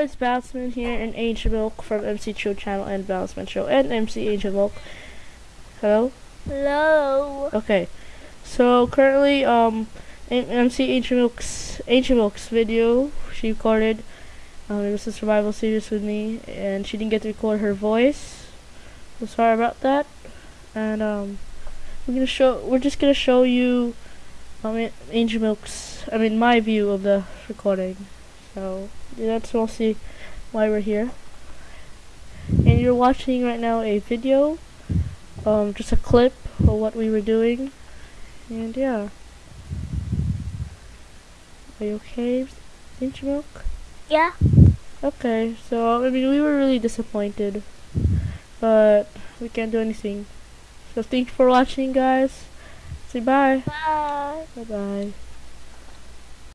guys, Batsman here and Angel Milk from MC Chill Channel and Batsman Show and MC Angel Milk. Hello? Hello. Okay. So currently um MC Angel Milk's Angel Milk's video she recorded um it was a survival series with me and she didn't get to record her voice. So sorry about that. And um we're gonna show we're just gonna show you um Angel Milk's I mean my view of the recording. So that's mostly why we're here. And you're watching right now a video, um, just a clip of what we were doing. And yeah. Are you okay, Angel Milk? Yeah. Okay, so I mean we were really disappointed, but we can't do anything. So thank you for watching, guys. Say bye. Bye. Bye bye.